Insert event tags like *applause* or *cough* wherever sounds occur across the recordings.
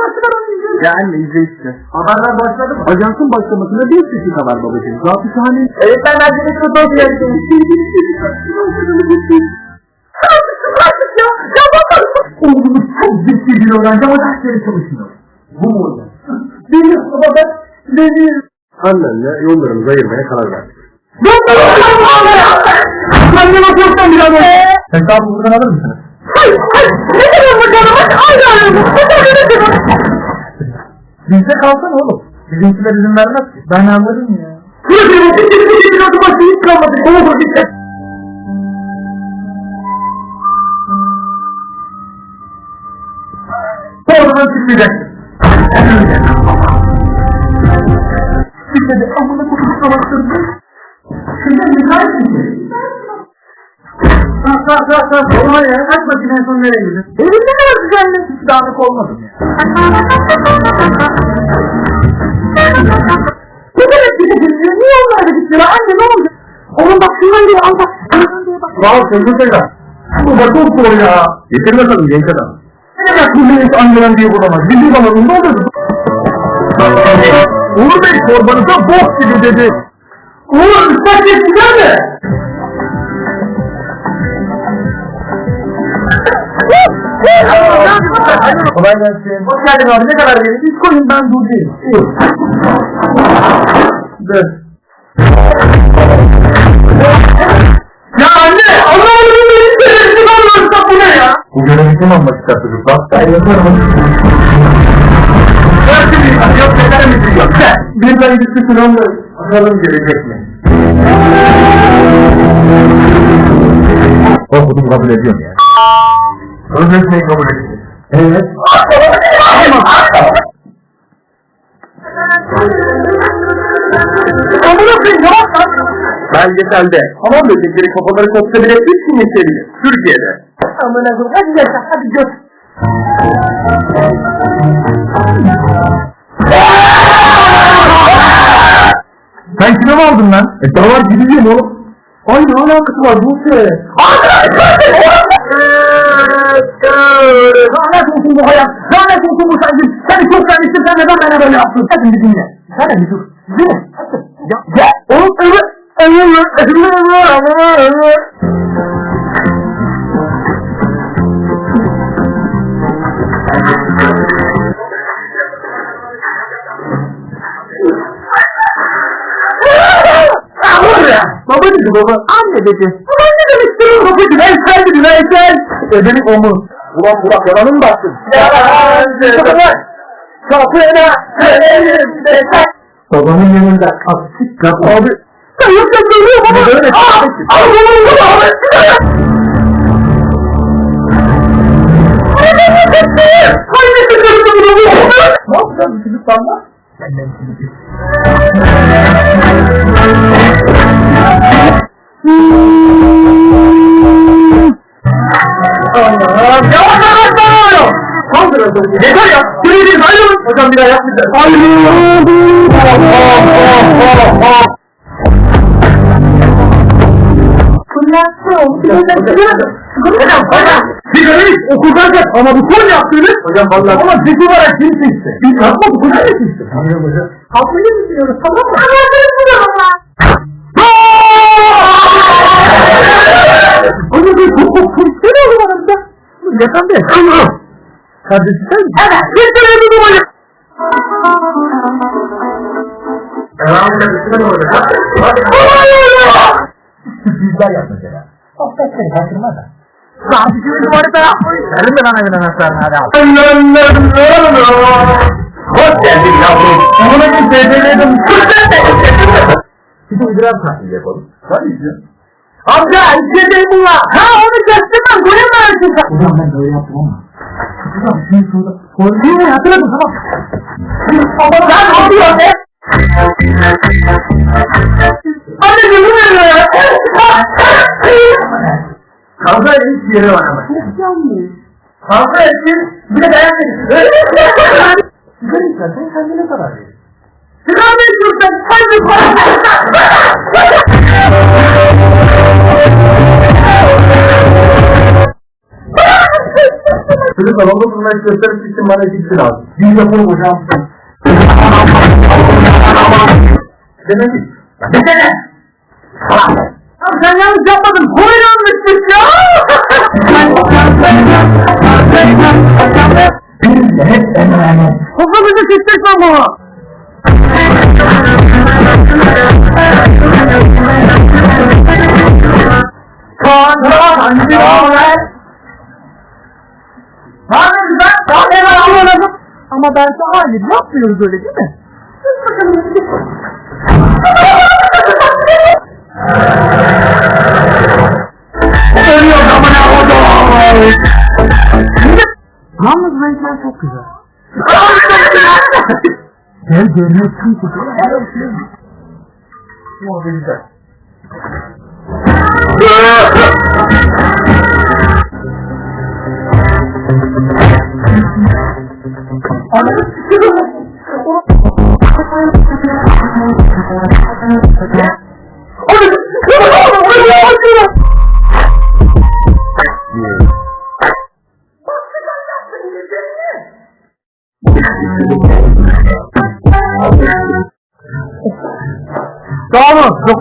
başlar onu izliyoruz. Ya anne izle işte. Haberler başladı mı? Ajansın başlamasına bir dakika var babacığım. Zatı şahane. Evet ben bence çok hoş geldin. Oğlumuz çok ciddi bir öğrenci ama dersleri çalışmıyor. Bu mu hocam? Benim baba benim. Annenle yollarımızı ayırmaya karar verdik. Anneme çoktan bir adam. Hesabı buradan alır mısınız? Hayır, hayır. Ne kadar bakalım? Aynı aramız. Bizde kalsın oğlum. Bizimkiler izin vermez ki. Ben anladım ya. Bir bir. Sonradan çıkmayacaksın. Bir de amına koyup kalaktırdı. Şimdi müsait misin? Kalk kalk kalk kalk. Olma ya. Kaç bakayım en son nereye gidiyorsun? Evinde ne var düzenli? Dağınık olmadım ya. Gidiyor? Anne ne oldu? Oğlum bak şundan diye al bak. Şundan diye bak. Ol Sözlü Seyda. Bu da çok zor ya. Getir bakalım genç adam. Ne bu millet anneden diye bulamaz? Bizim zamanında olurdu. Uğur Bey çorbanıza bok gibi dedi. Uğur ıslak geçtiler mi? Kolay gelsin. Hoş geldin abi. Ne kadar verin? Koyun ben durdayım. İyi. Dur. Bu görevi kim almak ister çocuklar? Ben yaparım. Yok şimdi, yok yeter misin yok. Bir ben gitti sınavla. Bakalım gelecek mi? Okudum kabul ediyorum ya. Sözleşmeyi kabul ettim. Evet. Amına koyayım yavaş lan. Belgeselde hamam böcekleri kafaları kopsa bile üç gün yaşayabilir. Türkiye'de. Amına koyayım. Hadi yaşa, hadi gör. Sen kime mi aldın lan? E davar gideceğim oğlum. Ay ne alakası var bu şey? Lanet olsun bu hayat. Lanet olsun bu sevgim. Seni çok sevmiştim. Sen neden bana böyle yaptın? Hadi bir dinle. Hadi bir dur. Hadi. Ya, ya. Baba dedi baba. Anne dedi. Ulan ne demek istiyorsun babacığım? Veysel dedi Veysel. Ebelik omuz. Ulan Burak yalanı mı baktın? Yalancı. Kapına elimde tak. Babamın yanında kapsik kap abi. Sen yoksa görüyor baba. Ne böyle? Aa! Al Hocam bir. Hocam. Sigarayı okuldan kaç ama bu son yaptığınız. Hocam vallahi. Ama dik olarak kim seçti? Biz yapmadık hocam ne seçti? Tanıyorum hocam. Haklı düşünüyoruz tamam mı? Anlatırız bunu ama. Hocam bir çok çok ne oldu aramızda? Yakan bir. Kardeşim sen mi? Evet. Bir kere bir hocam. Devam kardeşine ne olacak? Sürprizler yap mesela. Sohbetleri kaçırma da. Sadece bir numarada yapmayın. Verin mi lan evin anahtarını hadi al. Hoş geldin yavrum. Ona bir beceriyordum. Bir de idrar tahlili yapalım. Hadi izliyorum. Amca içeceğim bunlar. Ha onu. Böyle mi öğretsin sen? Hocam ben böyle yaptım ama. Hocam şimdi şurada. Değil mi? Hatırladın tamam. Ama ben ne be? Anne ne ya? Kavga hiç yeri var ama. Kavga ettin. Bir de beğenmedin. Sigara içersen kendine karar verir. Sigara içiyorsan sen de para Çocuk salonda durmayı göstermek için bana ikisi lazım. Bir yapalım hocam. Demek ki. Desene. Ya sen yanlış yapmadın. Konuyu yanlışmış ya. Biz de hep emanet. Kafamızı sıktık baba. Abi. Ama ben sana hayır yapmıyoruz öyle değil mi? Yalnız renkler çok güzel. Gel görmezsin ki. O güzel.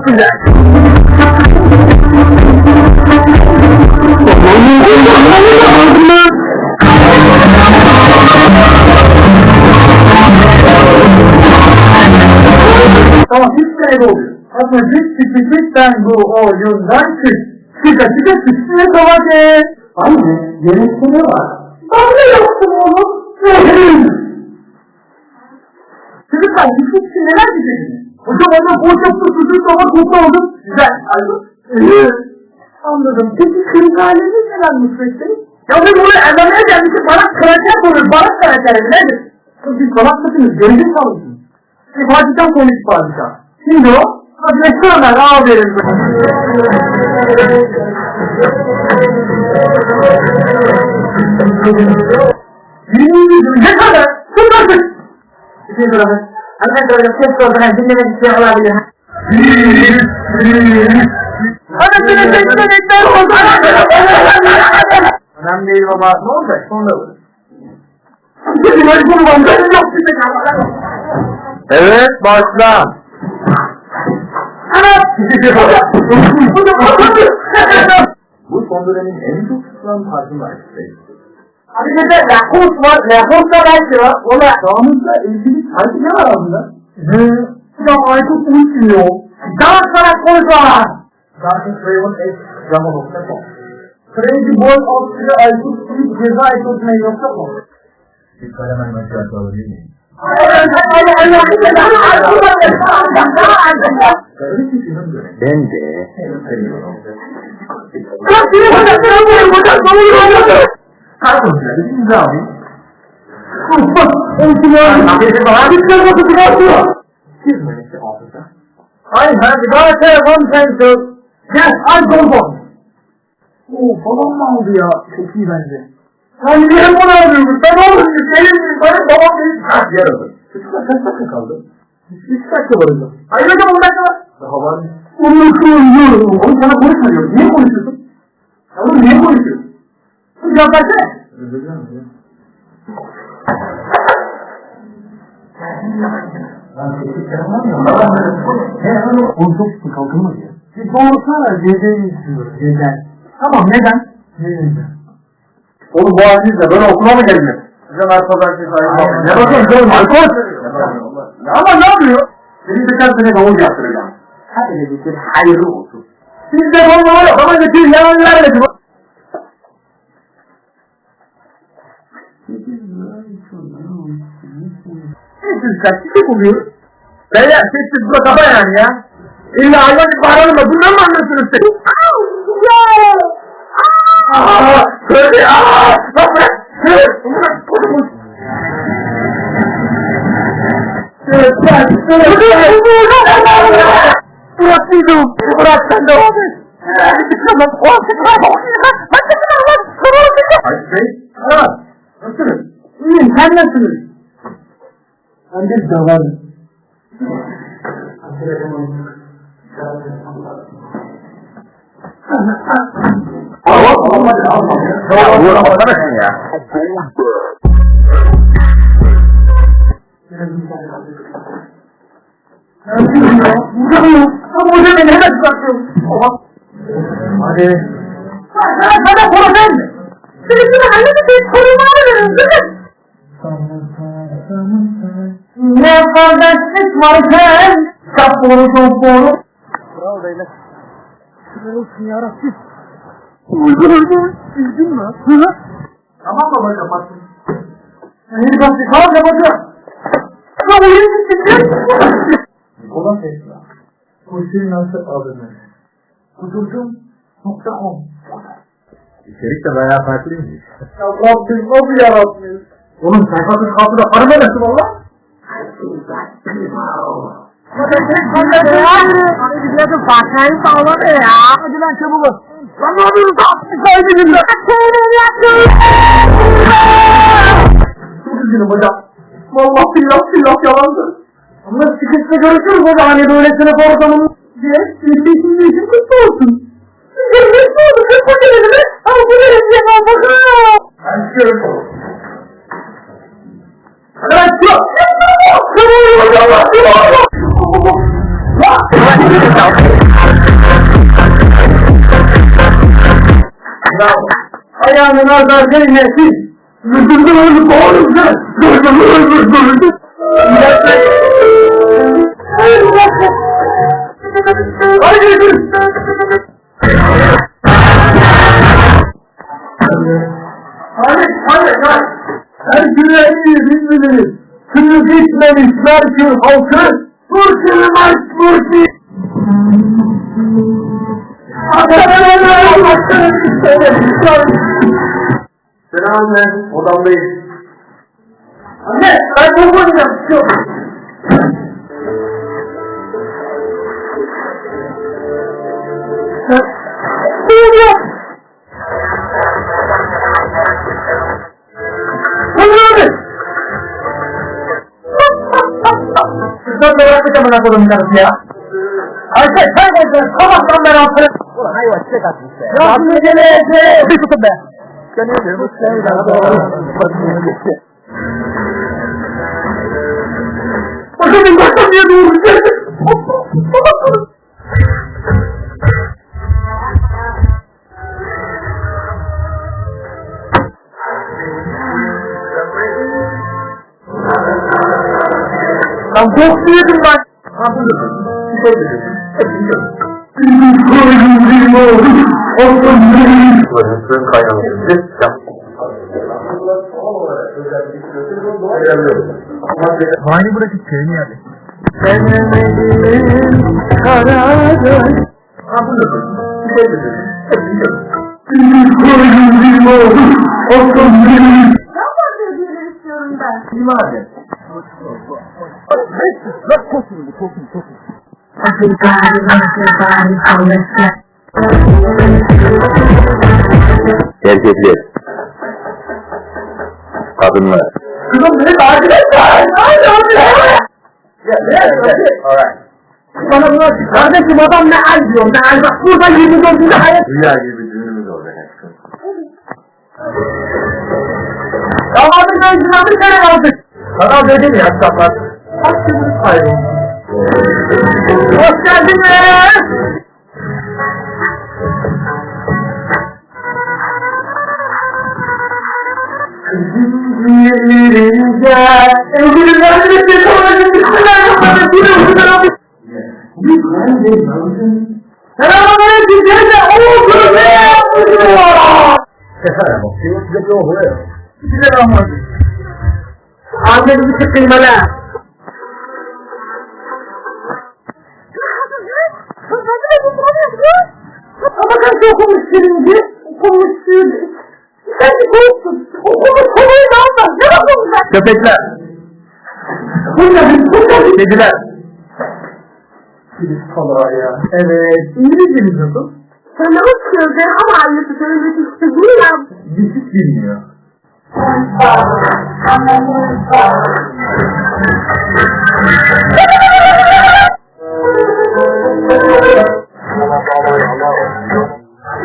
Çok güzel. Tamam, hiç şey oluyor. Ama hiç çıkışıktan bu oyundan çık. Çıka çıka çıksın tabake. Anne, yemekte ne var? Ben de yaptım oğlum. Çocuklar, hiç şey neler diyeceksiniz? Hocam anne poğaça tutucu ama koku oldu. Güzel. Ee, Anladım. Peki kırıkhaneniz neler Nusret'te? Ya biz bunu evlenmeye gelmişiz. Bana karakter konuyor. Bana karakter nedir? Siz salak mısınız? Gelecek kalmışsınız. Bir Fatih'ten konuş Fatih'ten. Şimdi o? Hadi restoranlar aferin. Birinci gün ne kadar? Bunlar Bizim duramız. Arkadaşlar ses sorduğuna dinlemek isteyen olabilir. Anasını sekmenekler oldu. Önemli değil baba. Ne olacak? Sonra olur. Evet, başla. *laughs* Bu son dönemin en çok tutulan farkındayız. Abi bir de Lakos var, Lakos da belki var. O da Damızla ilgili sanki ne var aslında? He. Ya Aykut unutmuyor. Daha sana koyma. Zaten Craven X Jama.com Crazy Boy Austria Aykut Tweet Ceza Aykut Mail.com Bir kalemen mesaj alabilir miyim? Ben de. Kardeşler, biz ne yapayım? I have got a one pencil. Yes, I go one. Oo, babam mı aldı ya? Çok iyi bence. Sen niye bunu alıyorsun? Ben oğlum, senin benim babam benim. Ha, yer alır. Çocuklar kaç dakika kaldı? Üç dakika var hocam. Hayır hocam, on dakika var. Daha var mı? On dakika var. Oğlum sana konuşma diyorum. Niye konuşuyorsun? Ya Oğlum niye konuşuyorsun? Ederim. Oğlum çok sıkı kalkılmaz ya. Bir doğrusana geceyi istiyoruz. Gecen. Tamam neden? Neden? Oğlum bu halinizle böyle okula mı? Size narkodan şey sahibi Ne bakıyorsun canım alkol? Ya ama ne yapıyor? Senin geçen sene doğum yaptıracağım. Hadi ne getir hayırlı olsun. Siz de bana var ya bana getir yalan vermedi. Siz kaç kişi buluyor? Beyler sessiz burada kafa yani ya. İlla hayvan gibi bağıralım da bundan mı anlıyorsunuz siz? Aaa! Böyle aaa! Lan bırak! Bırak! Bırak! Bırak! Bırak dedim! Bırak sen devam et! Tamam, o Hacı Bey, ha, nasılsınız? İyiyim, sen nasılsınız? Ben de davarım. Hava Tamam hadi al. Ya Uğur amasana şunu ya. Ama hoca beni hemen çıkartıyor. Hadi. Sana sana kola sen mi? Ne kardeşlik varken Çok doğru çok doğru. Bravo beyler. Şükür olsun yarabbim. Üzgün mü? Hı hı. Tamam baba kapattım. İyi bak tamam kapatacağım. Ya oyun bitti. Nikola Tesla. Kulsün nasıl adını? Kudurdum. Nokta com. İçerik de bayağı farklıymış. Ya Rabbim nasıl yaratmış? Oğlum sayfasız kaldı da para vermesin valla. Hani biliyordum Fatiha'yı sağladı ya. Hadi lan çabuk. Lan ne yapıyorsun? Haydi günler. Çok üzgünüm hocam. Vallahi billah billah yalandır. Ama çıkışta görüşürüz hocam hani böyle sınıf ortamının diye. Şimdi için kutlu olsun. Ne oldu? Kırk bakın elime. Al bu verin diye. Ben çıkıyorum. Hadi ben çıkıyorum. Çabuk hocam. Bravo. Ayağının azar değmesin. Müdürlü öldü sen. Müdürlü öldü öldü. Haydi Geçmemiş Merkür halkı. Maç burçin. Selam ben odamdayım. Anne ben bu oynayacağım. Yok. Duyuyor. Sizden merak etme bana kodum karısı ya. Ayşe sen koydun. Sabahtan beri altına. Ulan hayvan çiçek atmış be. Rabbim geleceğe. Bir tutun be. Gönül Bakın bakın diye doğru geldi. Lan çok yedim ben. Ha buyurun. Bir şey dedim. Suyun kaynaması. Bırakıp köyünü yerdi. Ha buyurun. Bir şey dedim. Daha fazla hediyeler istiyorum ben. Kim vardı? Bak koşun bu koşun koşun. Erkekler. Kadınlar. Kızım beni takip et. Ne? Alright. Bana bunu açık. Kardeşim adam ne ay diyor. Ne ay bak burada 24. hayat. Rüya gibi düğünümüz olacak aşkım. Gözüne bir kere aldık. Sana dedim ya sabah. Hakkımız kayboldu. Hoş geldiniz. Bir teyze oğlum ne yapıyorsun? Efendim, o size size bir oluyor. Bismillahirrahmanirrahim Annemizi hele Ama kaç okumuş birinci, okumuş birinci. Sen de korktun. Okumuş konuyu da alma. Ne okumuş? Köpekler. Bunlar, bunlar. Kediler. Kilis kalağı ya. Evet. İngilizcemiz nasıl? Hello children, how are you today? This is Sabrina.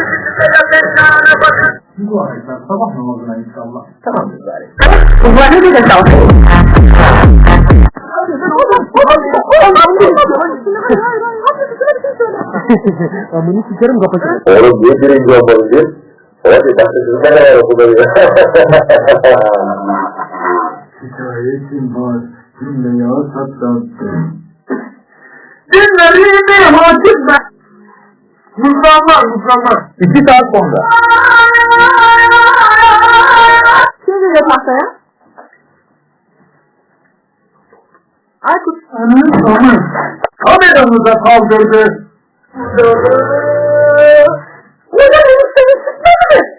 Düşük bilmiyor. Sabah namazına inşallah. Tamam bari. Kullanı bir de kalkayım. Amını sikerim kapatırım. Oğlum niye birinci olmalı diye? Hadi bak sizin ne kadar okulda ya. *laughs* şikayetim var, cümleye tatlattım. Dinlerimi hakim ben. Muzlanlar, muzlanlar. İki saat sonra. Kim veriyor tahtaya? Aykut. Onun sonu. Kameramıza kaldırdı. Kaldırdı. Hocam benim seni sıkmadı mı?